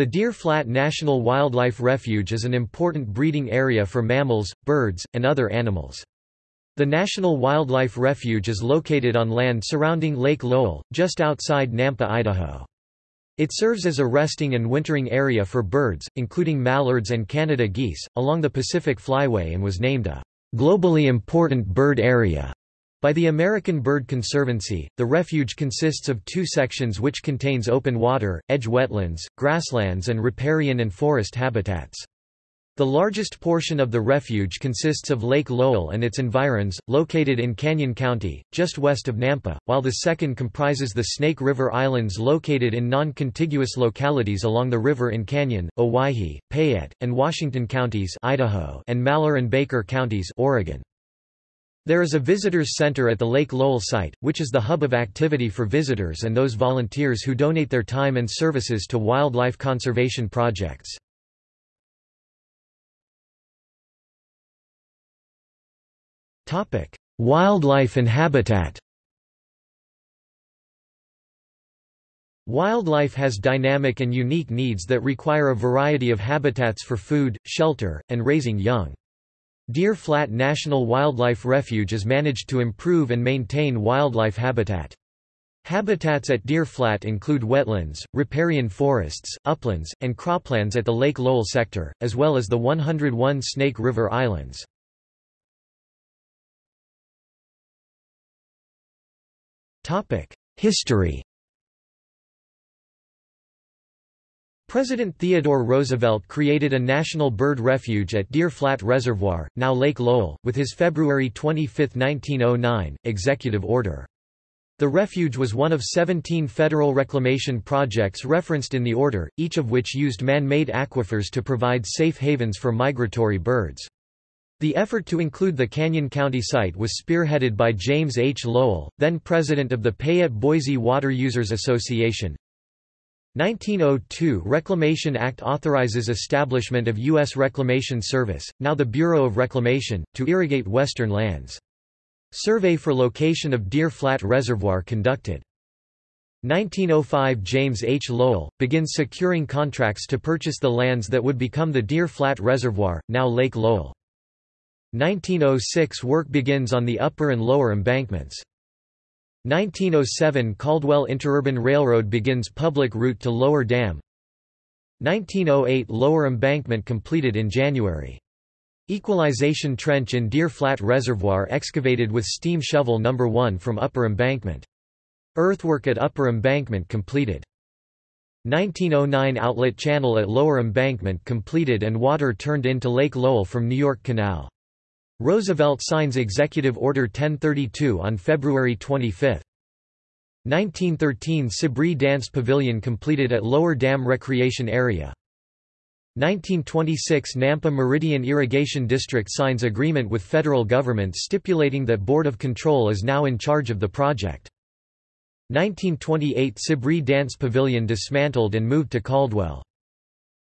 The Deer Flat National Wildlife Refuge is an important breeding area for mammals, birds, and other animals. The National Wildlife Refuge is located on land surrounding Lake Lowell, just outside Nampa, Idaho. It serves as a resting and wintering area for birds, including mallards and Canada geese, along the Pacific Flyway and was named a globally important bird area by the American Bird Conservancy, the refuge consists of two sections which contains open water, edge wetlands, grasslands and riparian and forest habitats. The largest portion of the refuge consists of Lake Lowell and its environs, located in Canyon County, just west of Nampa, while the second comprises the Snake River Islands located in non-contiguous localities along the river in Canyon, Owyhee, Payette, and Washington counties Idaho and Malheur and Baker counties Oregon. There is a visitors center at the Lake Lowell site, which is the hub of activity for visitors and those volunteers who donate their time and services to wildlife conservation projects. Wildlife and habitat Wildlife has dynamic and unique needs that require a variety of habitats for food, shelter, and raising young. Deer Flat National Wildlife Refuge is managed to improve and maintain wildlife habitat. Habitats at Deer Flat include wetlands, riparian forests, uplands, and croplands at the Lake Lowell sector, as well as the 101 Snake River Islands. History President Theodore Roosevelt created a national bird refuge at Deer Flat Reservoir, now Lake Lowell, with his February 25, 1909, executive order. The refuge was one of 17 federal reclamation projects referenced in the order, each of which used man-made aquifers to provide safe havens for migratory birds. The effort to include the Canyon County site was spearheaded by James H. Lowell, then president of the Payette-Boise Water Users Association, 1902 Reclamation Act authorizes establishment of U.S. Reclamation Service, now the Bureau of Reclamation, to irrigate western lands. Survey for location of Deer Flat Reservoir conducted. 1905 James H. Lowell, begins securing contracts to purchase the lands that would become the Deer Flat Reservoir, now Lake Lowell. 1906 Work begins on the upper and lower embankments. 1907 Caldwell Interurban Railroad begins public route to Lower Dam 1908 Lower Embankment completed in January. Equalization trench in Deer Flat Reservoir excavated with steam shovel No. 1 from Upper Embankment. Earthwork at Upper Embankment completed. 1909 Outlet channel at Lower Embankment completed and water turned into Lake Lowell from New York Canal. Roosevelt signs Executive Order 1032 on February 25. 1913 S'Abri Dance Pavilion completed at Lower Dam Recreation Area. 1926 Nampa Meridian Irrigation District signs agreement with federal government stipulating that Board of Control is now in charge of the project. 1928 S'Abri Dance Pavilion dismantled and moved to Caldwell.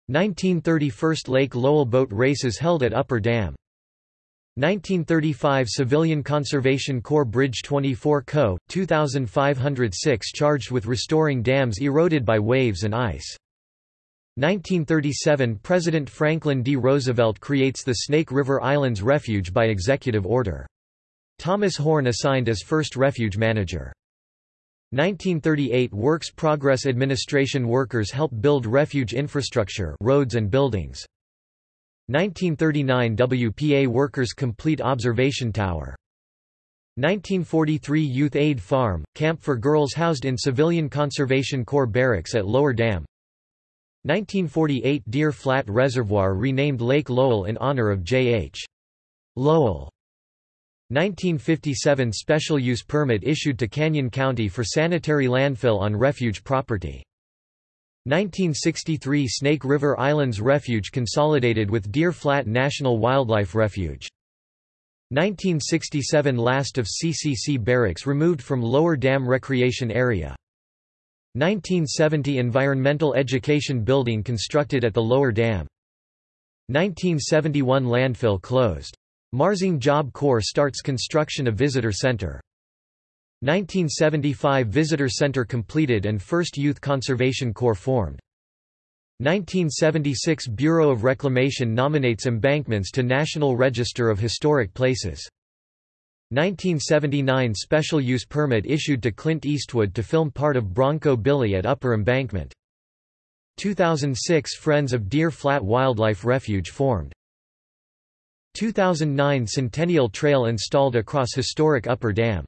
1930 First Lake Lowell boat races held at Upper Dam. 1935 Civilian Conservation Corps Bridge 24 Co., 2506 charged with restoring dams eroded by waves and ice. 1937 President Franklin D. Roosevelt creates the Snake River Islands Refuge by executive order. Thomas Horn assigned as first refuge manager. 1938 Works Progress Administration workers help build refuge infrastructure roads and buildings. 1939 WPA workers complete observation tower. 1943 Youth Aid Farm, camp for girls housed in Civilian Conservation Corps barracks at Lower Dam. 1948 Deer Flat Reservoir renamed Lake Lowell in honor of J.H. Lowell. 1957 Special use permit issued to Canyon County for sanitary landfill on refuge property. 1963 Snake River Islands Refuge consolidated with Deer Flat National Wildlife Refuge. 1967 Last of CCC barracks removed from Lower Dam Recreation Area. 1970 Environmental Education Building constructed at the Lower Dam. 1971 Landfill closed. Marsing Job Corps starts construction of Visitor Center. 1975 Visitor Center completed and first Youth Conservation Corps formed. 1976 Bureau of Reclamation nominates embankments to National Register of Historic Places. 1979 Special use permit issued to Clint Eastwood to film part of Bronco Billy at Upper Embankment. 2006 Friends of Deer Flat Wildlife Refuge formed. 2009 Centennial Trail installed across historic Upper Dam.